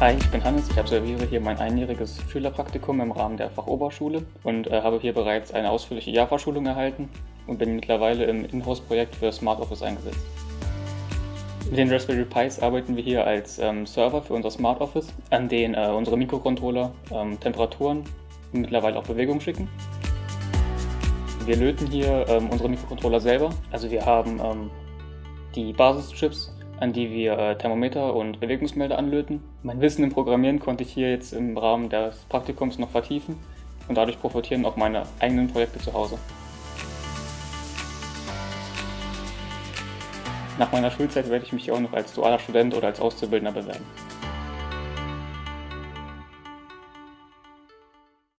Hi, ich bin Hannes. Ich absolviere hier mein einjähriges Schülerpraktikum im Rahmen der Fachoberschule und äh, habe hier bereits eine ausführliche Java-Schulung erhalten und bin mittlerweile im Inhouse-Projekt für Smart Office eingesetzt. Mit den Raspberry Pis arbeiten wir hier als ähm, Server für unser Smart Office, an den äh, unsere Mikrocontroller ähm, Temperaturen und mittlerweile auch Bewegungen schicken. Wir löten hier ähm, unsere Mikrocontroller selber. Also wir haben ähm, die Basischips an die wir äh, Thermometer und Bewegungsmelder anlöten. Mein Wissen im Programmieren konnte ich hier jetzt im Rahmen des Praktikums noch vertiefen und dadurch profitieren auch meine eigenen Projekte zu Hause. Nach meiner Schulzeit werde ich mich auch noch als dualer Student oder als Auszubildender bewerben.